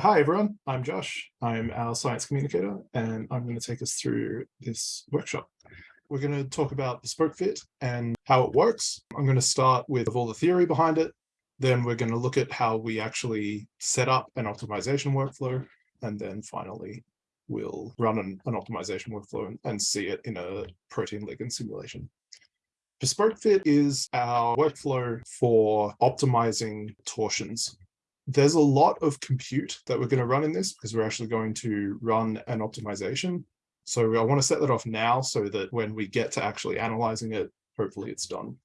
Hi, everyone. I'm Josh. I'm our science communicator, and I'm going to take us through this workshop. We're going to talk about bespoke fit and how it works. I'm going to start with all the theory behind it. Then we're going to look at how we actually set up an optimization workflow. And then finally, we'll run an, an optimization workflow and, and see it in a protein ligand simulation. Bespoke fit is our workflow for optimizing torsions there's a lot of compute that we're going to run in this because we're actually going to run an optimization. So I want to set that off now so that when we get to actually analyzing it, hopefully it's done.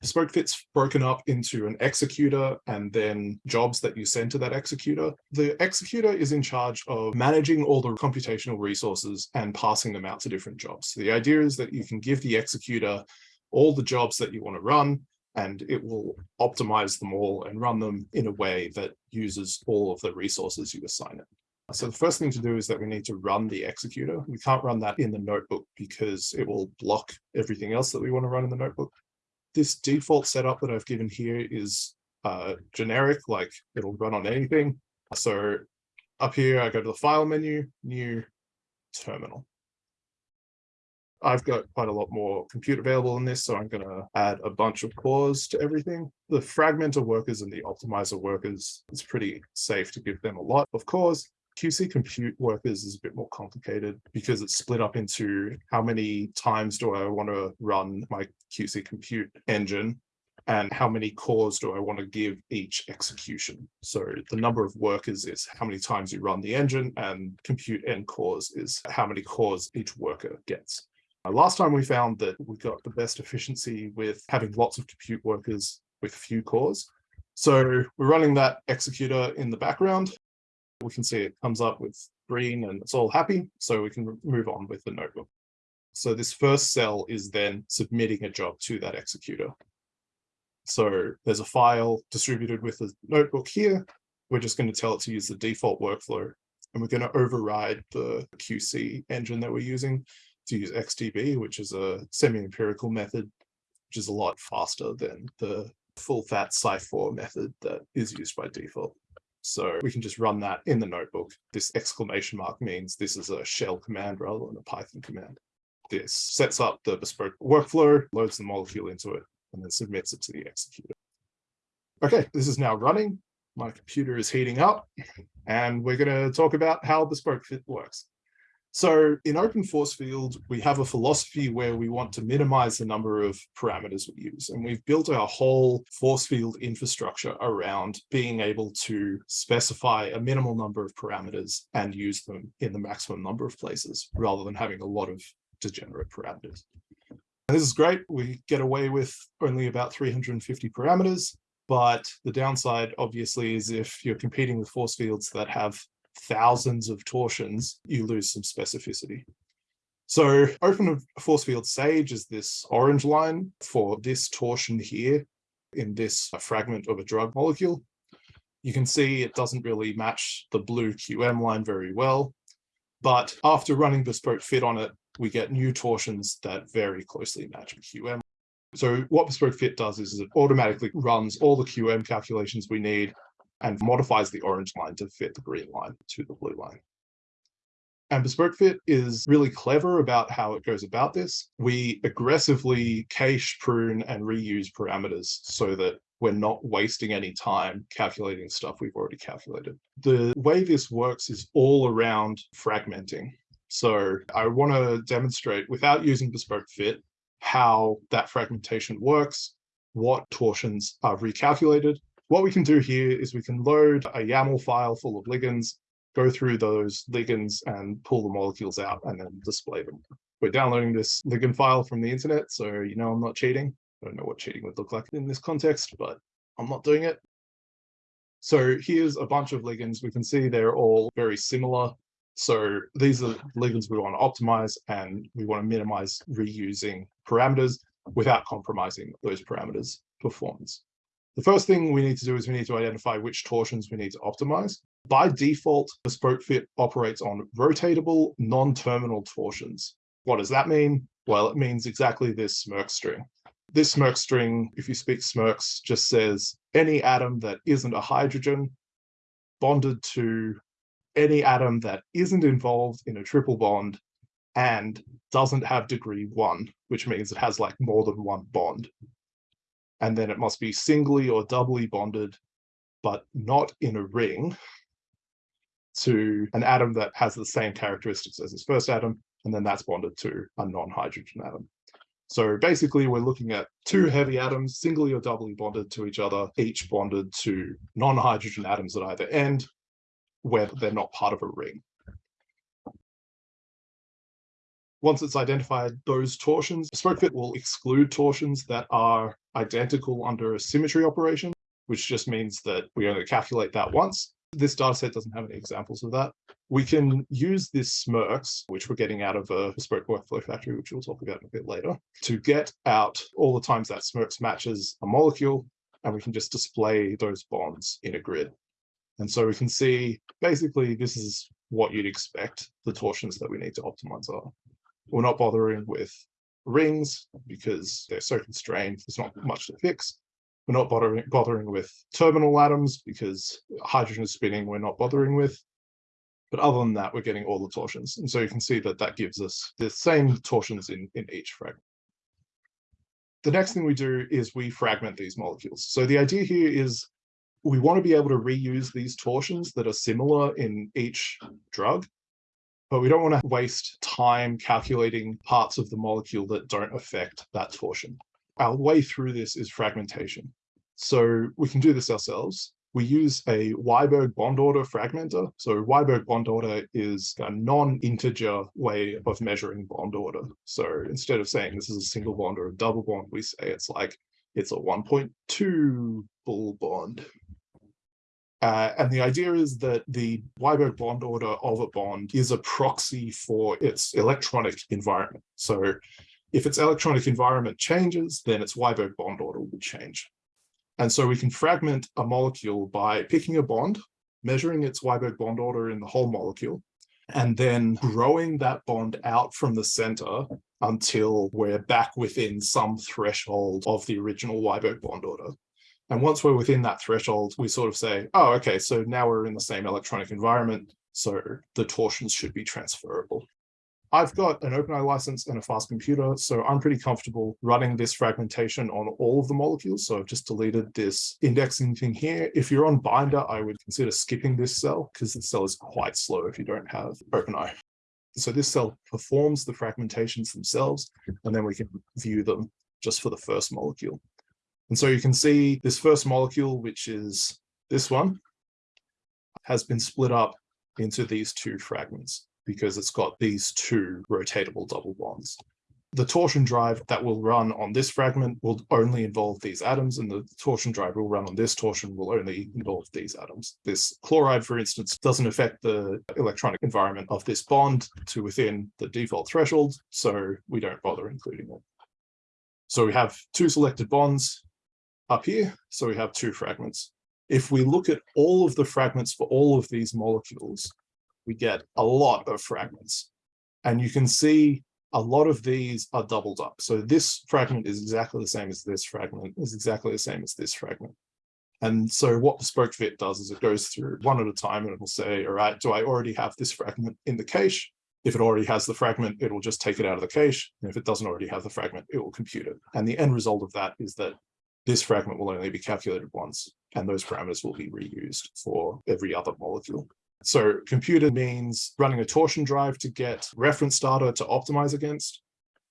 Bespoke fit's broken up into an executor and then jobs that you send to that executor. The executor is in charge of managing all the computational resources and passing them out to different jobs. So the idea is that you can give the executor all the jobs that you want to run and it will optimize them all and run them in a way that uses all of the resources you assign it. So the first thing to do is that we need to run the executor. We can't run that in the notebook because it will block everything else that we want to run in the notebook. This default setup that I've given here is uh, generic, like it'll run on anything. So up here, I go to the file menu, new terminal. I've got quite a lot more compute available in this, so I'm going to add a bunch of cores to everything. The fragmenter workers and the optimizer workers, it's pretty safe to give them a lot of cores. QC compute workers is a bit more complicated because it's split up into how many times do I want to run my QC compute engine and how many cores do I want to give each execution. So the number of workers is how many times you run the engine and compute n cores is how many cores each worker gets. Uh, last time we found that we got the best efficiency with having lots of compute workers with few cores. So we're running that executor in the background. We can see it comes up with green and it's all happy. So we can move on with the notebook. So this first cell is then submitting a job to that executor. So there's a file distributed with a notebook here. We're just going to tell it to use the default workflow and we're going to override the QC engine that we're using to use XTB, which is a semi-empirical method, which is a lot faster than the full fat Psi4 method that is used by default. So we can just run that in the notebook. This exclamation mark means this is a shell command rather than a Python command. This sets up the bespoke workflow, loads the molecule into it, and then submits it to the executor. Okay, this is now running. My computer is heating up, and we're going to talk about how bespoke fit works. So in open force field, we have a philosophy where we want to minimize the number of parameters we use. And we've built our whole force field infrastructure around being able to specify a minimal number of parameters and use them in the maximum number of places rather than having a lot of degenerate parameters. And this is great. We get away with only about 350 parameters. But the downside, obviously, is if you're competing with force fields that have thousands of torsions, you lose some specificity. So open force field sage is this orange line for this torsion here in this uh, fragment of a drug molecule. You can see it doesn't really match the blue QM line very well, but after running bespoke fit on it, we get new torsions that very closely match QM. So what bespoke fit does is it automatically runs all the QM calculations we need and modifies the orange line to fit the green line to the blue line. And Bespoke Fit is really clever about how it goes about this. We aggressively cache, prune, and reuse parameters so that we're not wasting any time calculating stuff we've already calculated. The way this works is all around fragmenting. So I want to demonstrate without using Bespoke Fit how that fragmentation works, what torsions are recalculated, what we can do here is we can load a YAML file full of ligands, go through those ligands and pull the molecules out and then display them. We're downloading this ligand file from the internet, so you know I'm not cheating. I don't know what cheating would look like in this context, but I'm not doing it. So here's a bunch of ligands. We can see they're all very similar. So these are ligands we want to optimize and we want to minimize reusing parameters without compromising those parameters performance. The first thing we need to do is we need to identify which torsions we need to optimize. By default, Bespoke Fit operates on rotatable, non-terminal torsions. What does that mean? Well, it means exactly this SMIRKS string. This SMIRKS string, if you speak SMIRKS, just says any atom that isn't a hydrogen bonded to any atom that isn't involved in a triple bond and doesn't have degree one, which means it has like more than one bond. And then it must be singly or doubly bonded, but not in a ring to an atom that has the same characteristics as its first atom, and then that's bonded to a non-hydrogen atom. So basically, we're looking at two heavy atoms, singly or doubly bonded to each other, each bonded to non-hydrogen atoms at either end, where they're not part of a ring. Once it's identified those torsions, BespokeFit will exclude torsions that are identical under a symmetry operation, which just means that we only calculate that once. This dataset doesn't have any examples of that. We can use this SMIRKS, which we're getting out of a bespoke workflow factory, which we'll talk about a bit later, to get out all the times that SMIRKS matches a molecule, and we can just display those bonds in a grid. And so we can see, basically, this is what you'd expect the torsions that we need to optimize are. We're not bothering with rings because they're so constrained, there's not much to fix. We're not bothering, bothering with terminal atoms because hydrogen is spinning, we're not bothering with. But other than that, we're getting all the torsions. And so you can see that that gives us the same torsions in, in each fragment. The next thing we do is we fragment these molecules. So the idea here is we want to be able to reuse these torsions that are similar in each drug, but we don't want to waste time calculating parts of the molecule that don't affect that torsion our way through this is fragmentation. So we can do this ourselves. We use a Wiberg bond order fragmenter. So Wiberg bond order is a non-integer way of measuring bond order. So instead of saying this is a single bond or a double bond, we say it's like it's a 1.2 bull bond. Uh, and the idea is that the Wiberg bond order of a bond is a proxy for its electronic environment. So if its electronic environment changes, then its Wiberg bond order will change. And so we can fragment a molecule by picking a bond, measuring its Wiberg bond order in the whole molecule, and then growing that bond out from the center until we're back within some threshold of the original Wiberg bond order. And once we're within that threshold, we sort of say, oh, okay, so now we're in the same electronic environment, so the torsions should be transferable. I've got an OpenEye license and a fast computer, so I'm pretty comfortable running this fragmentation on all of the molecules. So I've just deleted this indexing thing here. If you're on Binder, I would consider skipping this cell because the cell is quite slow if you don't have OpenEye. So this cell performs the fragmentations themselves, and then we can view them just for the first molecule. And so you can see this first molecule, which is this one, has been split up into these two fragments because it's got these two rotatable double bonds. The torsion drive that will run on this fragment will only involve these atoms, and the torsion drive will run on this torsion will only involve these atoms. This chloride, for instance, doesn't affect the electronic environment of this bond to within the default threshold, so we don't bother including it. So we have two selected bonds up here, so we have two fragments. If we look at all of the fragments for all of these molecules, we get a lot of fragments. And you can see a lot of these are doubled up. So this fragment is exactly the same as this fragment, is exactly the same as this fragment. And so what bespoke fit does is it goes through one at a time and it will say, all right, do I already have this fragment in the cache? If it already has the fragment, it will just take it out of the cache. And if it doesn't already have the fragment, it will compute it. And the end result of that is that this fragment will only be calculated once, and those parameters will be reused for every other molecule. So computer means running a torsion drive to get reference data to optimize against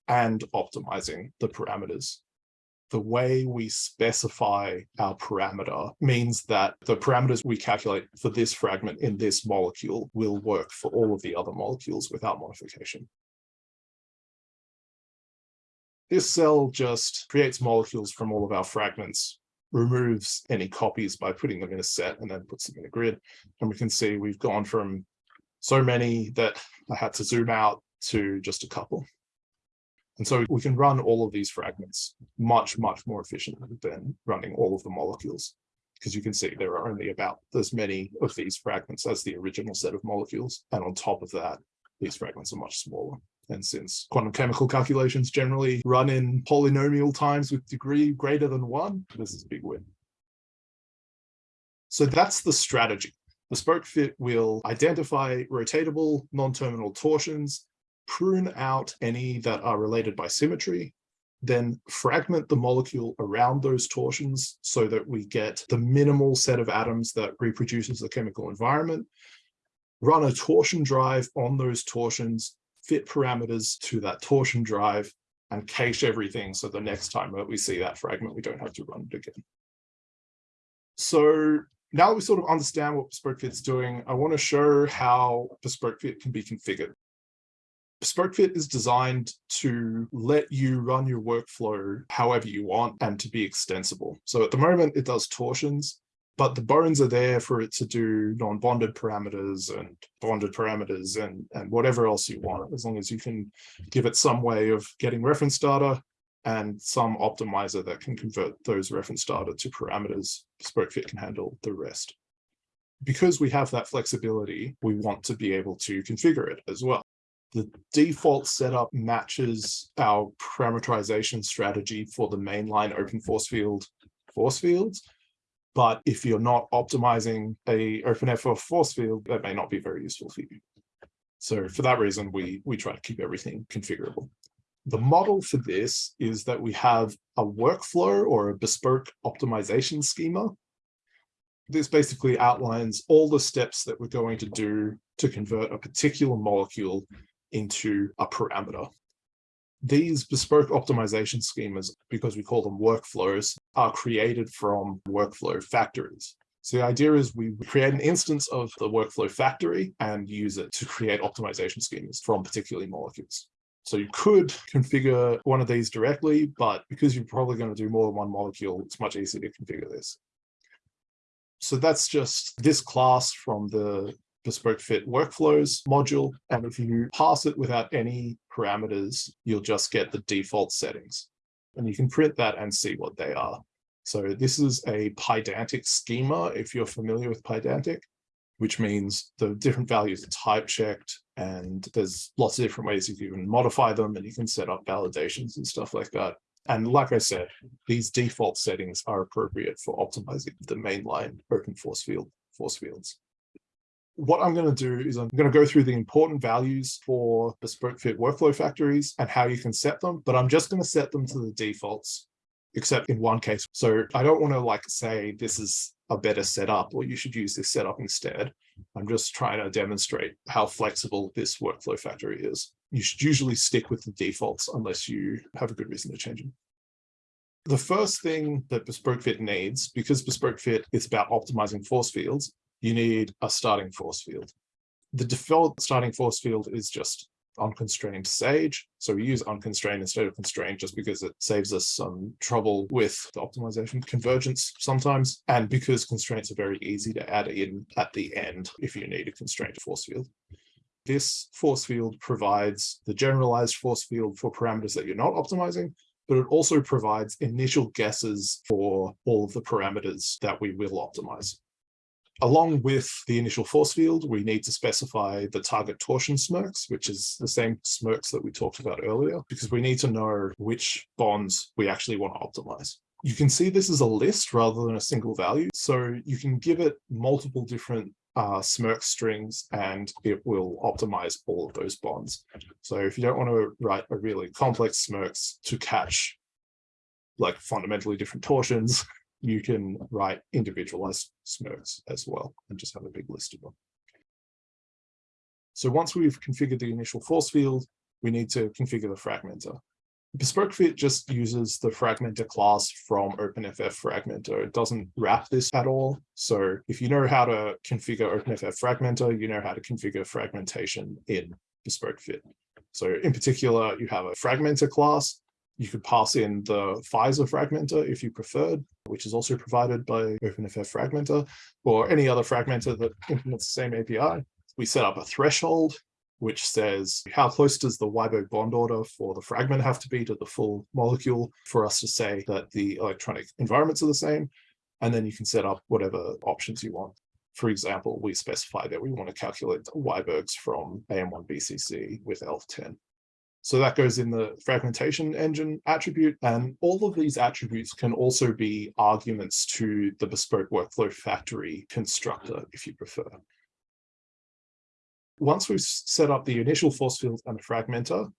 and optimizing the parameters. The way we specify our parameter means that the parameters we calculate for this fragment in this molecule will work for all of the other molecules without modification. This cell just creates molecules from all of our fragments removes any copies by putting them in a set and then puts them in a grid. And we can see we've gone from so many that I had to zoom out to just a couple. And so we can run all of these fragments much, much more efficiently than running all of the molecules. Because you can see there are only about as many of these fragments as the original set of molecules. And on top of that, these fragments are much smaller. And since quantum chemical calculations generally run in polynomial times with degree greater than one, this is a big win. So that's the strategy. Bespoke Fit will identify rotatable non-terminal torsions, prune out any that are related by symmetry, then fragment the molecule around those torsions so that we get the minimal set of atoms that reproduces the chemical environment, run a torsion drive on those torsions, fit parameters to that torsion drive, and cache everything so the next time that we see that fragment, we don't have to run it again. So now that we sort of understand what Bespoke Fit's doing, I want to show how Bespoke Fit can be configured. BespokeFit is designed to let you run your workflow however you want and to be extensible. So at the moment it does torsions, but the bones are there for it to do non-bonded parameters and bonded parameters and, and whatever else you want, as long as you can give it some way of getting reference data and some optimizer that can convert those reference data to parameters, BespokeFit can handle the rest. Because we have that flexibility, we want to be able to configure it as well the default setup matches our parameterization strategy for the mainline open force field force fields. But if you're not optimizing a OpenFF force field, that may not be very useful for you. So for that reason, we, we try to keep everything configurable. The model for this is that we have a workflow or a bespoke optimization schema. This basically outlines all the steps that we're going to do to convert a particular molecule into a parameter. These bespoke optimization schemas, because we call them workflows, are created from workflow factories. So the idea is we create an instance of the workflow factory and use it to create optimization schemas from particularly molecules. So you could configure one of these directly, but because you're probably going to do more than one molecule, it's much easier to configure this. So that's just this class from the bespoke fit workflows module. And if you pass it without any parameters, you'll just get the default settings. And you can print that and see what they are. So this is a Pydantic schema, if you're familiar with Pydantic, which means the different values are type checked and there's lots of different ways you can modify them and you can set up validations and stuff like that. And like I said, these default settings are appropriate for optimizing the mainline open force field force fields what I'm going to do is I'm going to go through the important values for bespoke fit workflow factories and how you can set them, but I'm just going to set them to the defaults, except in one case. So I don't want to like say this is a better setup or you should use this setup instead. I'm just trying to demonstrate how flexible this workflow factory is. You should usually stick with the defaults unless you have a good reason to change them. The first thing that Bespoke Fit needs, because Bespoke Fit is about optimizing force fields, you need a starting force field. The default starting force field is just unconstrained sage. So we use unconstrained instead of constrained just because it saves us some trouble with the optimization convergence sometimes. And because constraints are very easy to add in at the end if you need a constrained force field. This force field provides the generalized force field for parameters that you're not optimizing, but it also provides initial guesses for all of the parameters that we will optimize. Along with the initial force field, we need to specify the target torsion smirks, which is the same smirks that we talked about earlier, because we need to know which bonds we actually want to optimize. You can see this as a list rather than a single value. So you can give it multiple different uh, smirk strings and it will optimize all of those bonds. So if you don't want to write a really complex smirks to catch like fundamentally different torsions, you can write individualized smirks as well and just have a big list of them. So once we've configured the initial force field, we need to configure the fragmenter. BespokeFit just uses the fragmenter class from OpenFF fragmenter. It doesn't wrap this at all. So if you know how to configure OpenFF fragmenter, you know how to configure fragmentation in BespokeFit. So in particular, you have a fragmenter class you could pass in the Pfizer fragmenter if you preferred, which is also provided by OpenFF fragmenter, or any other fragmenter that implements the same API. We set up a threshold, which says how close does the Wiberg bond order for the fragment have to be to the full molecule for us to say that the electronic environments are the same. And then you can set up whatever options you want. For example, we specify that we want to calculate the Wibergs from AM1 BCC with ELF10. So that goes in the fragmentation engine attribute. And all of these attributes can also be arguments to the bespoke workflow factory constructor, if you prefer. Once we've set up the initial force field and the fragmenter,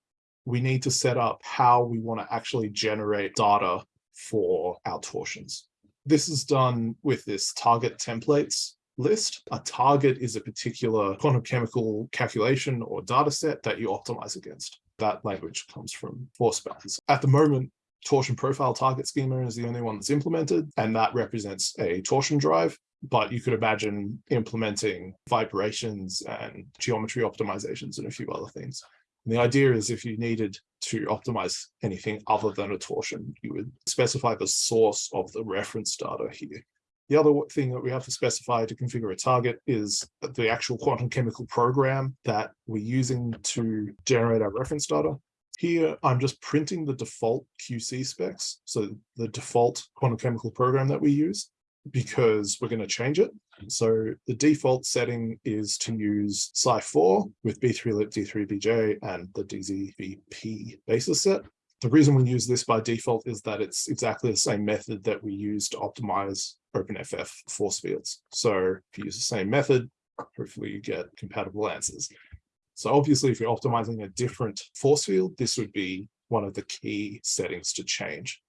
we need to set up how we want to actually generate data for our torsions. This is done with this target templates list. A target is a particular quantum chemical calculation or data set that you optimize against. That language comes from force balance. At the moment, torsion profile target schema is the only one that's implemented, and that represents a torsion drive. But you could imagine implementing vibrations and geometry optimizations and a few other things. And the idea is if you needed to optimize anything other than a torsion, you would specify the source of the reference data here. The other thing that we have to specify to configure a target is the actual quantum chemical program that we're using to generate our reference data. Here, I'm just printing the default QC specs, so the default quantum chemical program that we use, because we're going to change it. So the default setting is to use Psi4 with B3LYP, D3BJ, and the DZVP basis set. The reason we use this by default is that it's exactly the same method that we use to optimize OpenFF force fields. So if you use the same method, hopefully you get compatible answers. So obviously, if you're optimizing a different force field, this would be one of the key settings to change.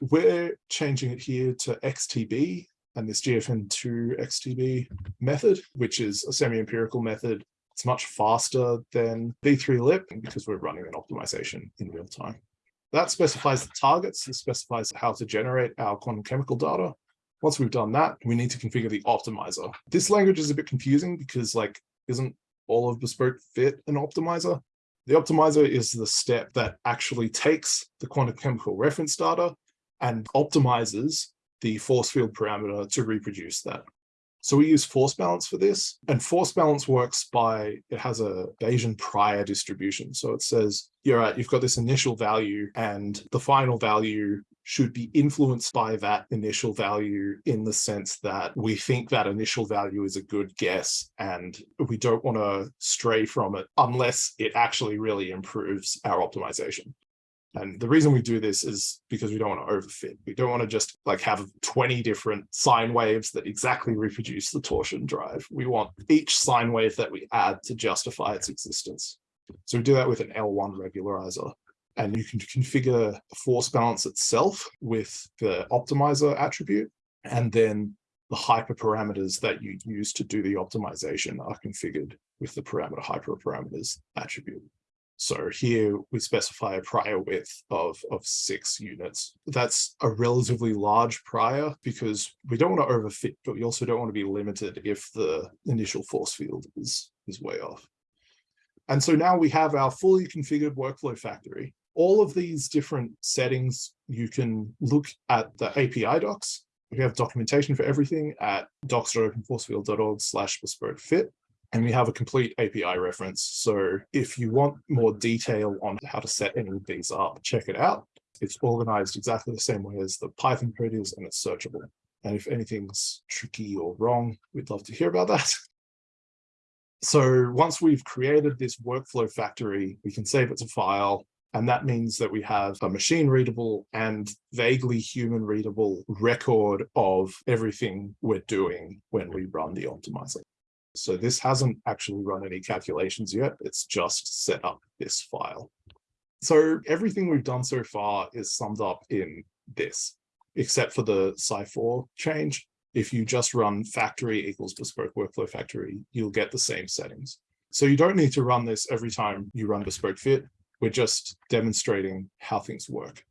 We're changing it here to XTB and this GFN2 XTB method, which is a semi-empirical method. It's much faster than B3LYP because we're running an optimization in real time. That specifies the targets, it specifies how to generate our quantum chemical data. Once we've done that, we need to configure the optimizer. This language is a bit confusing because like, isn't all of bespoke fit an optimizer? The optimizer is the step that actually takes the quantum chemical reference data and optimizes the force field parameter to reproduce that. So we use force balance for this and force balance works by, it has a Bayesian prior distribution. So it says, you're right, you've got this initial value and the final value should be influenced by that initial value in the sense that we think that initial value is a good guess and we don't want to stray from it unless it actually really improves our optimization. And the reason we do this is because we don't want to overfit. We don't want to just like have 20 different sine waves that exactly reproduce the torsion drive. We want each sine wave that we add to justify its existence. So we do that with an L1 regularizer. And you can configure force balance itself with the optimizer attribute. And then the hyperparameters that you use to do the optimization are configured with the parameter hyperparameters attribute. So here we specify a prior width of, of six units. That's a relatively large prior because we don't want to overfit, but we also don't want to be limited if the initial force field is, is way off. And so now we have our fully configured workflow factory. All of these different settings, you can look at the API docs. We have documentation for everything at docs.openforcefield.org slash bespoke fit and we have a complete API reference. So if you want more detail on how to set any of these up, check it out. It's organized exactly the same way as the Python code is, and it's searchable. And if anything's tricky or wrong, we'd love to hear about that. So once we've created this workflow factory, we can save it to file. And that means that we have a machine readable and vaguely human readable record of everything we're doing when we run the optimizer. So this hasn't actually run any calculations yet. It's just set up this file. So everything we've done so far is summed up in this, except for the Psi4 change. If you just run factory equals bespoke workflow factory, you'll get the same settings. So you don't need to run this every time you run bespoke fit. We're just demonstrating how things work.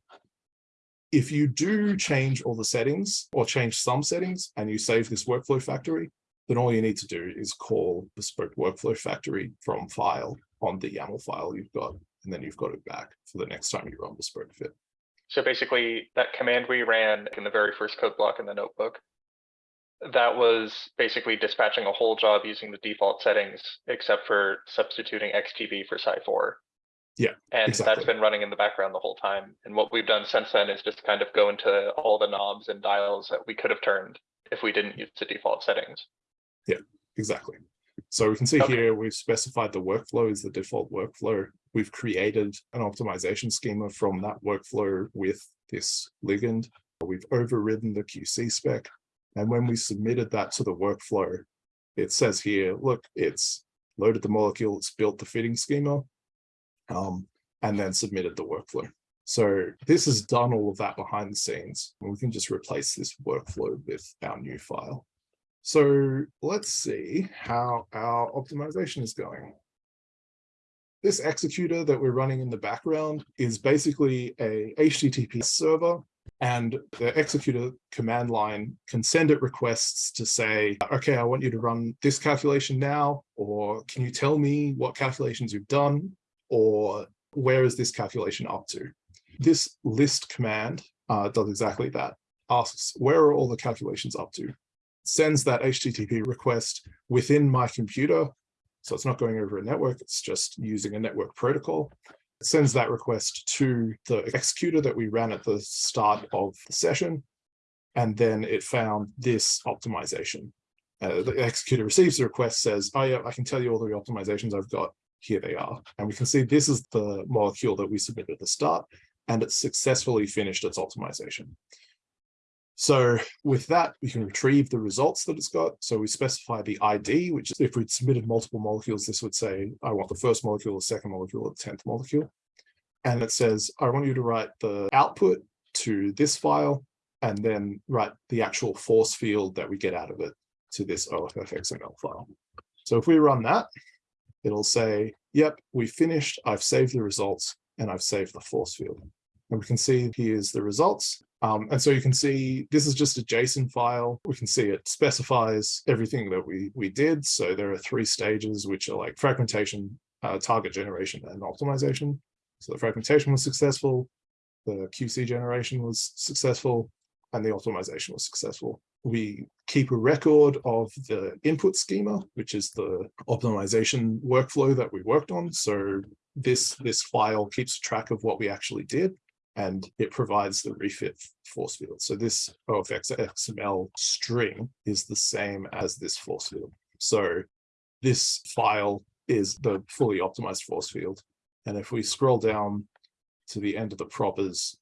If you do change all the settings or change some settings and you save this workflow factory, then all you need to do is call bespoke workflow factory from file on the YAML file you've got, and then you've got it back for the next time you run bespoke fit. So basically that command we ran in the very first code block in the notebook, that was basically dispatching a whole job using the default settings, except for substituting XTB for Psi4. Yeah, And exactly. that's been running in the background the whole time. And what we've done since then is just kind of go into all the knobs and dials that we could have turned if we didn't use the default settings. Yeah, exactly. So we can see Okay. here, we've specified the workflow is the default workflow. We've created an optimization schema from that workflow with this ligand. We've overridden the QC spec. And when we submitted that to the workflow, it says here, look, it's loaded the molecule, it's built the fitting schema, um, and then submitted the workflow. So this has done all of that behind the scenes. We can just replace this workflow with our new file. So let's see how our optimization is going. This executor that we're running in the background is basically a HTTP server and the executor command line can send it requests to say, okay, I want you to run this calculation now, or can you tell me what calculations you've done, or where is this calculation up to? This list command uh, does exactly that, asks where are all the calculations up to, sends that HTTP request within my computer. So it's not going over a network, it's just using a network protocol. It sends that request to the executor that we ran at the start of the session. And then it found this optimization. Uh, the executor receives the request, says, oh yeah, I can tell you all the optimizations I've got. Here they are. And we can see this is the molecule that we submitted at the start, and it successfully finished its optimization. So with that, we can retrieve the results that it's got. So we specify the ID, which is if we'd submitted multiple molecules, this would say, I want the first molecule, the second molecule, the 10th molecule. And it says, I want you to write the output to this file, and then write the actual force field that we get out of it to this OFFXML file. So if we run that, it'll say, yep, we finished, I've saved the results, and I've saved the force field. And we can see here's the results. Um, and so you can see this is just a JSON file. We can see it specifies everything that we, we did. So there are three stages, which are like fragmentation, uh, target generation, and optimization. So the fragmentation was successful, the QC generation was successful, and the optimization was successful. We keep a record of the input schema, which is the optimization workflow that we worked on. So this, this file keeps track of what we actually did and it provides the refit force field. So this OFFXML string is the same as this force field. So this file is the fully optimized force field. And if we scroll down to the end of the propers,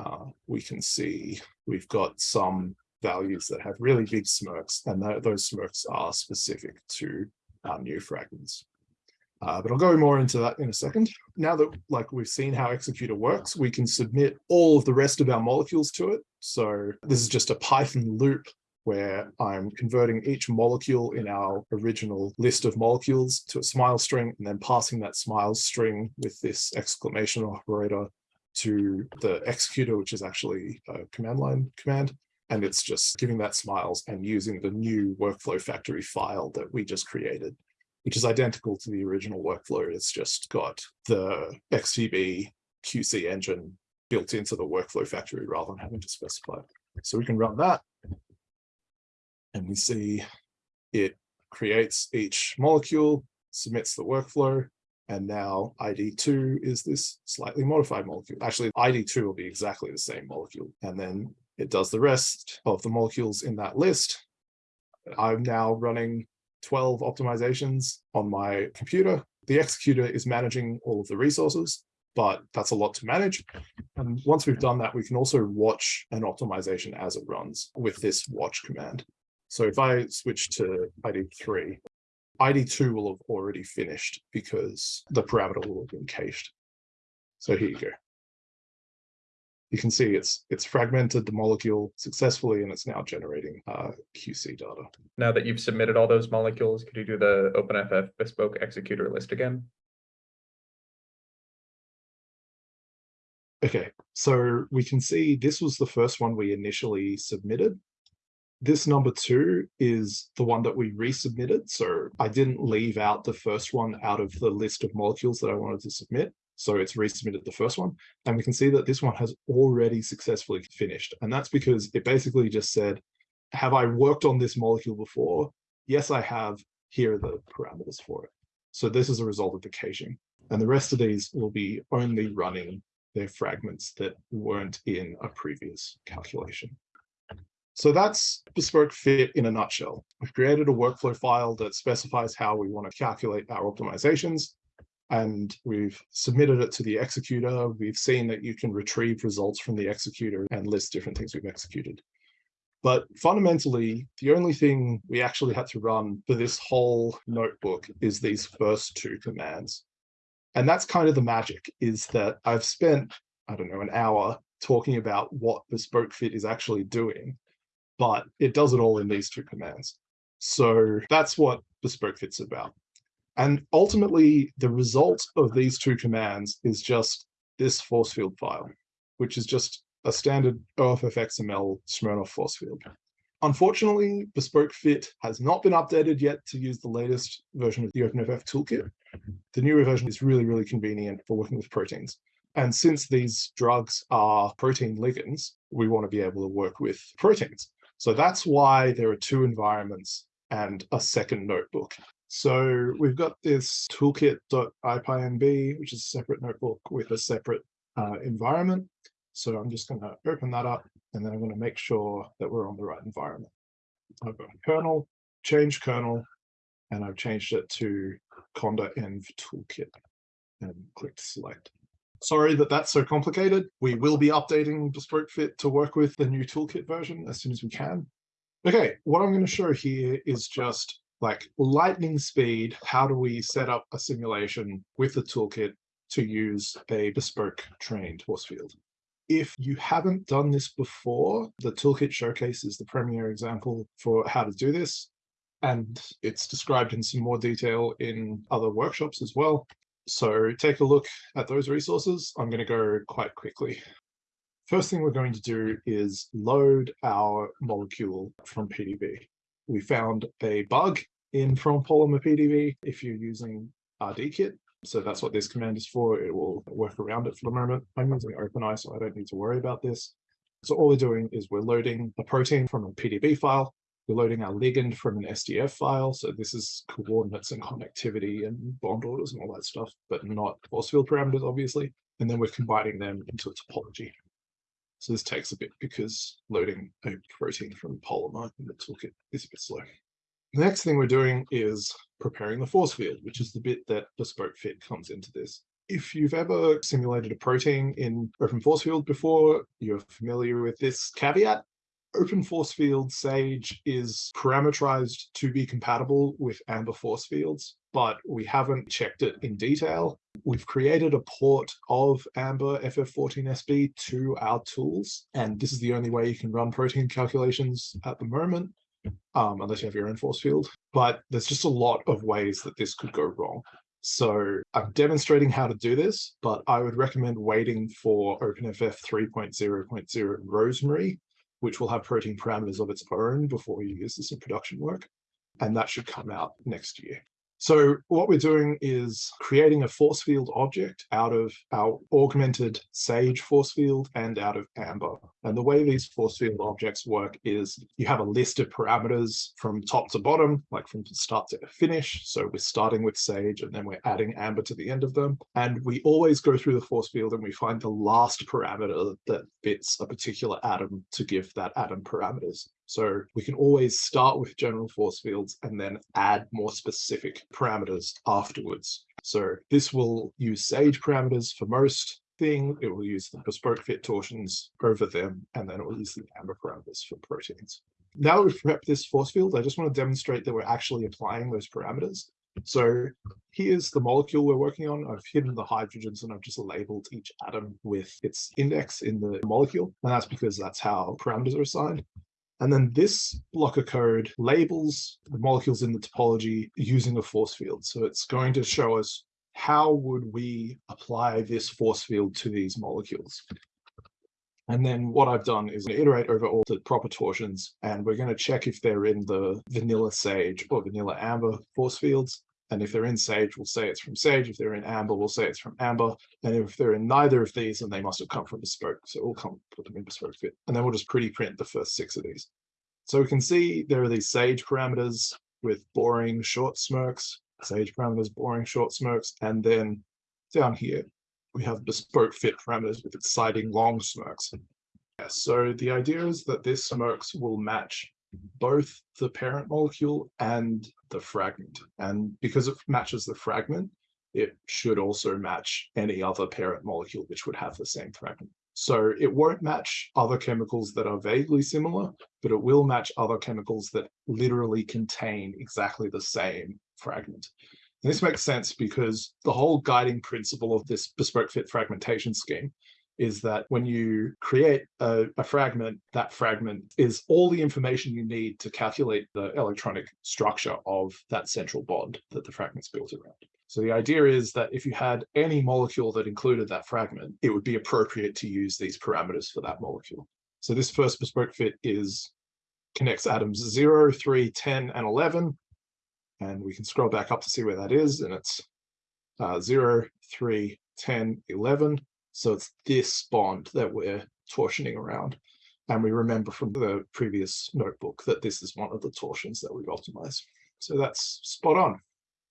uh, we can see we've got some values that have really big smirks, and th those smirks are specific to our new fragments. Uh, but I'll go more into that in a second. Now that like we've seen how Executor works, we can submit all of the rest of our molecules to it. So this is just a Python loop where I'm converting each molecule in our original list of molecules to a smile string and then passing that smile string with this exclamation operator to the executor, which is actually a command line command. And it's just giving that smiles and using the new workflow factory file that we just created which is identical to the original workflow. It's just got the XTB QC engine built into the workflow factory rather than having to specify. So we can run that. And we see it creates each molecule, submits the workflow, and now ID2 is this slightly modified molecule. Actually, ID2 will be exactly the same molecule. And then it does the rest of the molecules in that list. I'm now running 12 optimizations on my computer. The executor is managing all of the resources, but that's a lot to manage. And once we've done that, we can also watch an optimization as it runs with this watch command. So if I switch to ID3, ID2 will have already finished because the parameter will have been cached. So here you go you can see it's it's fragmented the molecule successfully and it's now generating uh, QC data. Now that you've submitted all those molecules, could you do the OpenFF bespoke executor list again? Okay, so we can see this was the first one we initially submitted. This number two is the one that we resubmitted. So I didn't leave out the first one out of the list of molecules that I wanted to submit. So it's resubmitted the first one. And we can see that this one has already successfully finished. And that's because it basically just said, have I worked on this molecule before? Yes, I have. Here are the parameters for it. So this is a result of the caching. And the rest of these will be only running their fragments that weren't in a previous calculation. So that's bespoke fit in a nutshell. We've created a workflow file that specifies how we want to calculate our optimizations and we've submitted it to the executor. We've seen that you can retrieve results from the executor and list different things we've executed. But fundamentally, the only thing we actually had to run for this whole notebook is these first two commands. And that's kind of the magic is that I've spent, I don't know, an hour talking about what bespoke fit is actually doing, but it does it all in these two commands. So that's what bespoke fit's about. And ultimately, the result of these two commands is just this force field file, which is just a standard OFF-XML SMIRNOFF force field. Unfortunately, Bespoke Fit has not been updated yet to use the latest version of the OpenFF toolkit. The newer version is really, really convenient for working with proteins. And since these drugs are protein ligands, we want to be able to work with proteins. So that's why there are two environments and a second notebook. So we've got this toolkit.ipynb, which is a separate notebook with a separate uh, environment. So I'm just going to open that up and then I'm going to make sure that we're on the right environment. I've got kernel, change kernel, and I've changed it to conda env toolkit and clicked select. Sorry that that's so complicated. We will be updating Bespoke Fit to work with the new toolkit version as soon as we can. Okay, what I'm going to show here is just like lightning speed. How do we set up a simulation with the toolkit to use a bespoke trained force field? If you haven't done this before, the toolkit showcase is the premier example for how to do this. And it's described in some more detail in other workshops as well. So take a look at those resources. I'm going to go quite quickly. First thing we're going to do is load our molecule from PDB. We found a bug in from polymer PDB if you're using RDKit. So that's what this command is for. It will work around it for the moment. I'm using OpenEye, so I don't need to worry about this. So all we're doing is we're loading a protein from a PDB file. We're loading our ligand from an SDF file. So this is coordinates and connectivity and bond orders and all that stuff, but not force field parameters, obviously. And then we're combining them into a topology. So this takes a bit because loading a protein from polymer in the toolkit is a bit slow. The next thing we're doing is preparing the force field, which is the bit that bespoke fit comes into this. If you've ever simulated a protein in open force field before, you're familiar with this caveat. Open force field Sage is parameterized to be compatible with Amber force fields, but we haven't checked it in detail. We've created a port of Amber FF14SB to our tools, and this is the only way you can run protein calculations at the moment um, unless you have your own force field. But there's just a lot of ways that this could go wrong. So I'm demonstrating how to do this, but I would recommend waiting for OpenFF 3.0.0 Rosemary, which will have protein parameters of its own before you use this in production work. And that should come out next year. So what we're doing is creating a force field object out of our augmented Sage force field and out of Amber. And the way these force field objects work is you have a list of parameters from top to bottom, like from start to finish. So we're starting with Sage and then we're adding Amber to the end of them. And we always go through the force field and we find the last parameter that fits a particular atom to give that atom parameters. So we can always start with general force fields and then add more specific parameters afterwards. So this will use Sage parameters for most thing. It will use the bespoke fit torsions over them, and then it will use the amber parameters for proteins. Now that we've prepped this force field, I just want to demonstrate that we're actually applying those parameters. So here's the molecule we're working on. I've hidden the hydrogens and I've just labeled each atom with its index in the molecule. And that's because that's how parameters are assigned. And then this block of code labels the molecules in the topology using a force field. So it's going to show us how would we apply this force field to these molecules. And then what I've done is iterate over all the proper torsions, and we're going to check if they're in the vanilla sage or vanilla amber force fields. And if they're in Sage, we'll say it's from Sage. If they're in Amber, we'll say it's from Amber. And if they're in neither of these, then they must have come from Bespoke. So we'll come put them in Bespoke fit. And then we'll just pretty print the first six of these. So we can see there are these Sage parameters with boring short smirks, Sage parameters, boring short smirks. And then down here, we have Bespoke fit parameters with exciting long smirks. so the idea is that this SMIRKS will match both the parent molecule and the fragment. And because it matches the fragment, it should also match any other parent molecule which would have the same fragment. So it won't match other chemicals that are vaguely similar, but it will match other chemicals that literally contain exactly the same fragment. And this makes sense because the whole guiding principle of this bespoke fit fragmentation scheme is that when you create a, a, fragment, that fragment is all the information you need to calculate the electronic structure of that central bond that the fragment's built around. So the idea is that if you had any molecule that included that fragment, it would be appropriate to use these parameters for that molecule. So this first BespokeFit is connects atoms 0, 3, 10, and 11. And we can scroll back up to see where that is. And it's uh, 0, 3, 10, 11. So it's this bond that we're torsioning around. And we remember from the previous notebook that this is one of the torsions that we've optimized. So that's spot on.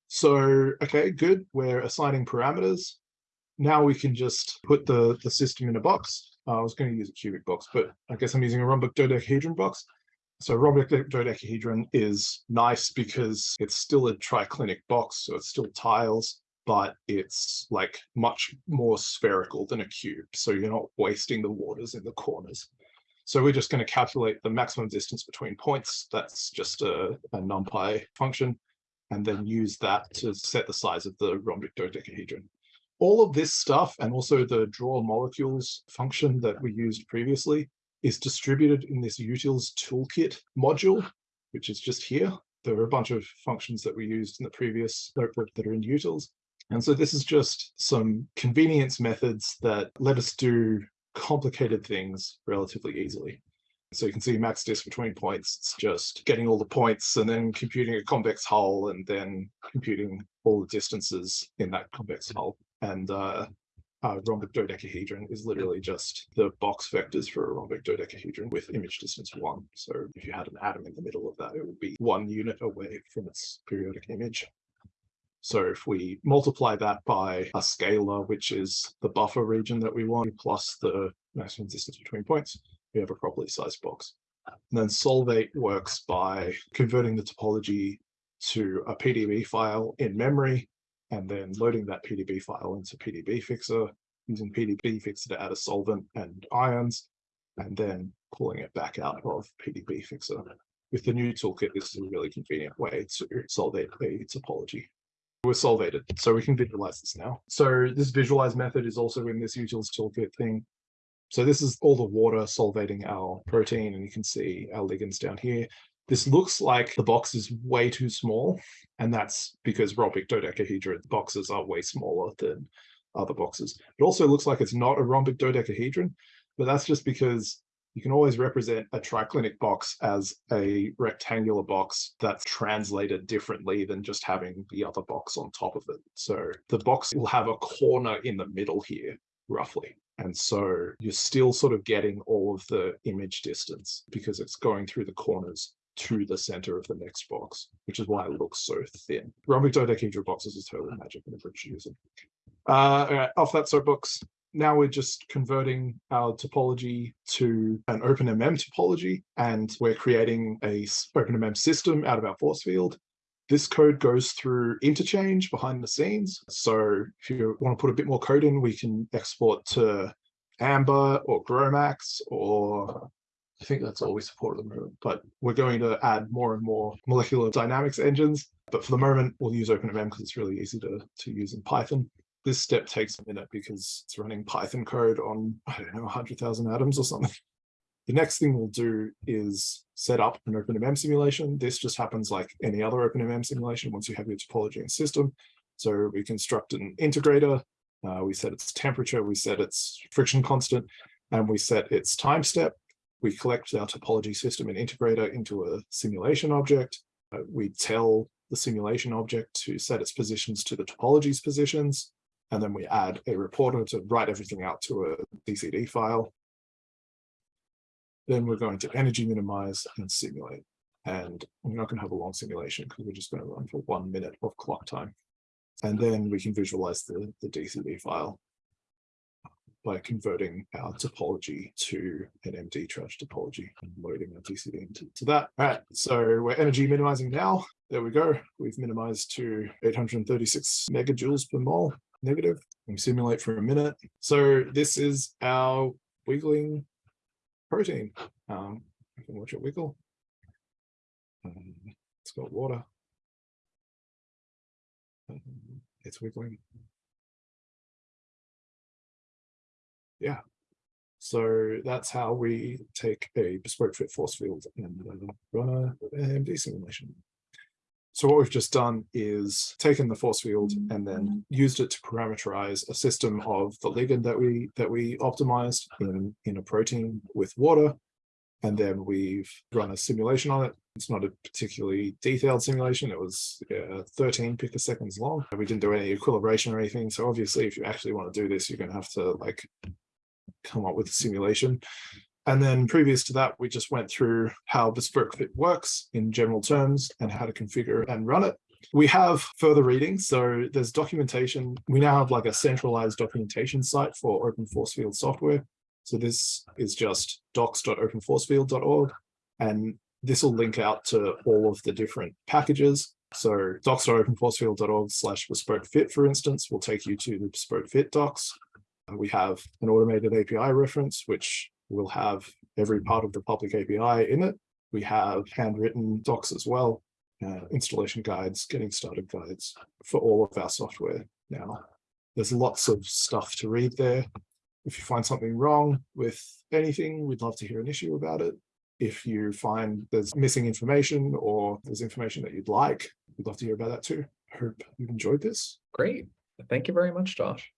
So, okay, good. We're assigning parameters. Now we can just put the, the system in a box. Uh, I was going to use a cubic box, but I guess I'm using a rhombic dodecahedron box. So rhombic dodecahedron is nice because it's still a triclinic box, so it's still tiles, but it's like much more spherical than a cube. So you're not wasting the waters in the corners. So we're just going to calculate the maximum distance between points. That's just a, a NumPy function and then use that to set the size of the rhombic dodecahedron. All of this stuff and also the draw molecules function that we used previously is distributed in this utils toolkit module, which is just here. There are a bunch of functions that we used in the previous notebook that are in utils. And so this is just some convenience methods that let us do complicated things relatively easily. So you can see max dist between points, it's just getting all the points and then computing a convex hull and then computing all the distances in that convex hull. And uh, rhombic dodecahedron is literally just the box vectors for a rhombic dodecahedron with image distance one. So if you had an atom in the middle of that, it would be one unit away from its periodic image. So if we multiply that by a scalar, which is the buffer region that we want, plus the maximum distance between points, we have a properly sized box. And then Solvate works by converting the topology to a PDB file in memory, and then loading that PDB file into PDBFixer, using PDBFixer to add a solvent and ions, and then pulling it back out of PDBFixer. With the new toolkit, this is a really convenient way to solvate a topology. We're solvated, so we can visualize this now. So this visualize method is also in this utils toolkit thing. So this is all the water solvating our protein, and you can see our ligands down here. This looks like the box is way too small, and that's because rhombic dodecahedron boxes are way smaller than other boxes. It also looks like it's not a rhombic dodecahedron, but that's just because you can always represent a triclinic box as a rectangular box that's translated differently than just having the other box on top of it. So the box will have a corner in the middle here, roughly. And so you're still sort of getting all of the image distance because it's going through the corners to the center of the next box, which is why it looks so thin. Rhombic dodecahedral boxes is totally magic and a using. Uh, all right, off that soapbox. Now we're just converting our topology to an OpenMM topology, and we're creating a OpenMM system out of our force field. This code goes through interchange behind the scenes. So if you want to put a bit more code in, we can export to Amber or GROMACS or I think that's all we support at the moment, but we're going to add more and more molecular dynamics engines. But for the moment, we'll use OpenMM because it's really easy to, to use in Python. This step takes a minute because it's running Python code on, I don't know, 100,000 atoms or something. The next thing we'll do is set up an OpenMM simulation. This just happens like any other OpenMM simulation once you have your topology and system. So we construct an integrator, uh, we set its temperature, we set its friction constant, and we set its time step. We collect our topology system and integrator into a simulation object. Uh, we tell the simulation object to set its positions to the topology's positions, and then we add a reporter to write everything out to a DCD file. Then we're going to energy minimize and simulate. And we're not going to have a long simulation because we're just going to run for one minute of clock time. And then we can visualize the, the DCD file. by converting our topology to an MDTraj topology and loading our DCD into to that. All right, so we're energy minimizing now. There we go. We've minimized to 836 megajoules per mole negative. We simulate for a minute. So this is our wiggling protein. Um, you can watch it wiggle. Um, it's got water. Um, It's wiggling. Yeah. So that's how we take a BespokeFit force field and uh, run a AMD simulation. So what we've just done is taken the force field and then used it to parameterize a system of the ligand that we that we optimized in, in a protein with water. And then we've run a simulation on it. It's not a particularly detailed simulation. It was uh, 13 picoseconds long. We didn't do any equilibration or anything. So obviously, if you actually want to do this, you're going to have to like come up with a simulation. And then previous to that, we just went through how BespokeFit works in general terms and how to configure and run it. We have further reading. So there's documentation. We now have like a centralized documentation site for open force field software. So this is just docs.openforcefield.org. And this will link out to all of the different packages. So docs.openforcefield.org slash BespokeFit, for instance, will take you to the BespokeFit docs. We have an automated API reference, which will have every part of the public API in it. We have handwritten docs as well, uh, installation guides, getting started guides for all of our software now. There's lots of stuff to read there. If you find something wrong with anything, we'd love to hear an issue about it. If you find there's missing information or there's information that you'd like, we'd love to hear about that too. Hope you've enjoyed this. Great. Thank you very much, Josh.